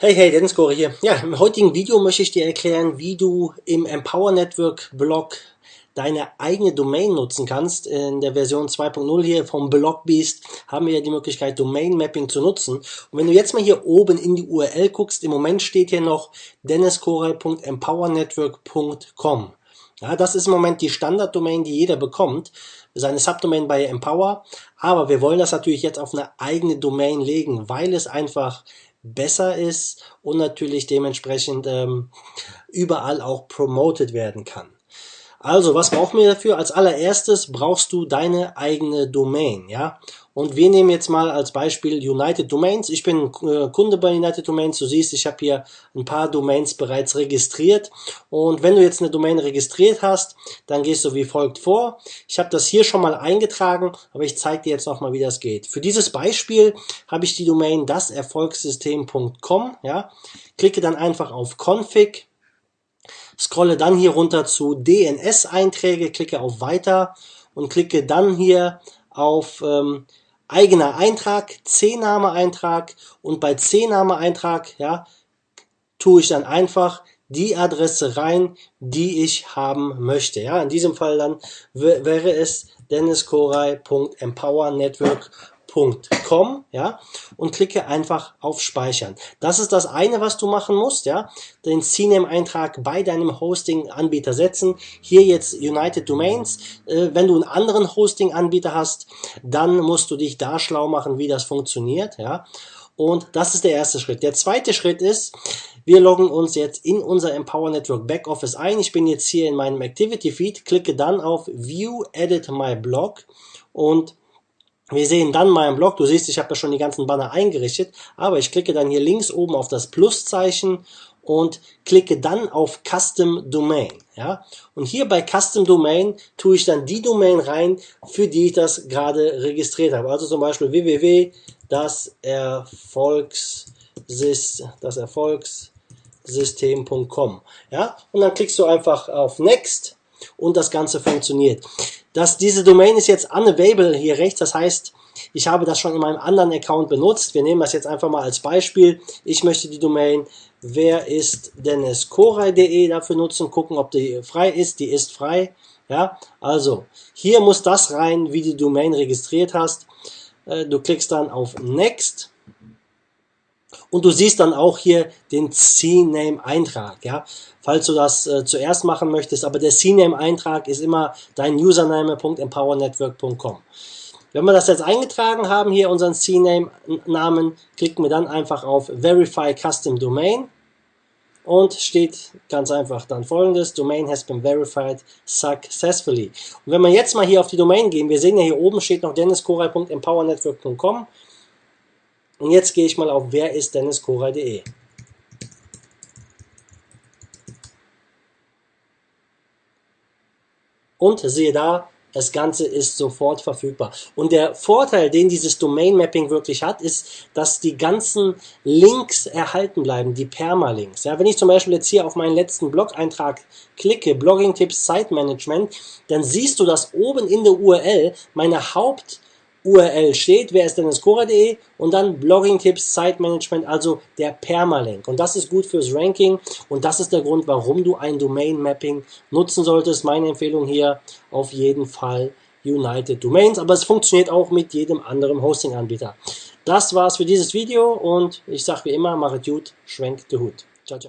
Hey, hey, Dennis Gore hier. Ja, im heutigen Video möchte ich dir erklären, wie du im Empower Network Blog deine eigene Domain nutzen kannst. In der Version 2.0 hier vom Blogbeast haben wir ja die Möglichkeit, Domain Mapping zu nutzen. Und wenn du jetzt mal hier oben in die URL guckst, im Moment steht hier noch denniscore.empowernetwork.com. Ja, das ist im Moment die Standarddomain, die jeder bekommt, seine Subdomain bei Empower. Aber wir wollen das natürlich jetzt auf eine eigene Domain legen, weil es einfach besser ist und natürlich dementsprechend ähm, überall auch promoted werden kann. Also, was brauchen wir dafür? Als allererstes brauchst du deine eigene Domain, ja. Und wir nehmen jetzt mal als Beispiel United Domains. Ich bin äh, Kunde bei United Domains. Du siehst, ich habe hier ein paar Domains bereits registriert. Und wenn du jetzt eine Domain registriert hast, dann gehst du wie folgt vor. Ich habe das hier schon mal eingetragen, aber ich zeige dir jetzt nochmal, wie das geht. Für dieses Beispiel habe ich die Domain daserfolgssystem.com. Ja. Klicke dann einfach auf Config scrolle dann hier runter zu DNS-Einträge, klicke auf Weiter und klicke dann hier auf ähm, eigener Eintrag, C-Name-Eintrag und bei C-Name-Eintrag ja, tue ich dann einfach die Adresse rein, die ich haben möchte. Ja, in diesem Fall dann wäre es denniskoray.empowernetwork www.com, ja, und klicke einfach auf Speichern. Das ist das eine, was du machen musst, ja, den CNAME-Eintrag bei deinem Hosting-Anbieter setzen. Hier jetzt United Domains. Äh, wenn du einen anderen Hosting-Anbieter hast, dann musst du dich da schlau machen, wie das funktioniert, ja. Und das ist der erste Schritt. Der zweite Schritt ist, wir loggen uns jetzt in unser Empower Network Backoffice ein. Ich bin jetzt hier in meinem Activity Feed, klicke dann auf View Edit My Blog und wir sehen dann meinen Blog, du siehst, ich habe ja schon die ganzen Banner eingerichtet, aber ich klicke dann hier links oben auf das Pluszeichen und klicke dann auf Custom Domain. Ja? Und hier bei Custom Domain tue ich dann die Domain rein, für die ich das gerade registriert habe. Also zum Beispiel www das Erfolgssystem.com. Ja? Und dann klickst du einfach auf Next und das Ganze funktioniert. Das, diese Domain ist jetzt unavailable hier rechts, das heißt, ich habe das schon in meinem anderen Account benutzt. Wir nehmen das jetzt einfach mal als Beispiel. Ich möchte die Domain wer ist denniskoray.de dafür nutzen, gucken, ob die frei ist. Die ist frei. Ja, also hier muss das rein, wie die Domain registriert hast. Äh, du klickst dann auf Next und du siehst dann auch hier den CNAME-Eintrag, ja. Falls du das äh, zuerst machen möchtest, aber der CNAME-Eintrag ist immer dein Username.empowernetwork.com. Wenn wir das jetzt eingetragen haben, hier unseren CNAME-Namen, klicken wir dann einfach auf Verify Custom Domain und steht ganz einfach dann folgendes, Domain has been verified successfully. Und wenn wir jetzt mal hier auf die Domain gehen, wir sehen ja hier oben steht noch denniskoray.empowernetwork.com und jetzt gehe ich mal auf wer ist denniskoray.de. Und siehe da, das Ganze ist sofort verfügbar. Und der Vorteil, den dieses Domain Mapping wirklich hat, ist, dass die ganzen Links erhalten bleiben, die Permalinks. Ja, wenn ich zum Beispiel jetzt hier auf meinen letzten Blog-Eintrag klicke, Blogging-Tipps, Site Management, dann siehst du, dass oben in der URL meine Haupt- URL steht, wer ist denn das Cora.de und dann Blogging-Tipps, Site-Management, also der Permalink. Und das ist gut fürs Ranking und das ist der Grund, warum du ein Domain-Mapping nutzen solltest. Meine Empfehlung hier auf jeden Fall United Domains, aber es funktioniert auch mit jedem anderen Hosting-Anbieter. Das war's für dieses Video und ich sage wie immer, mache gut, schwenkt den Hut. Ciao, ciao.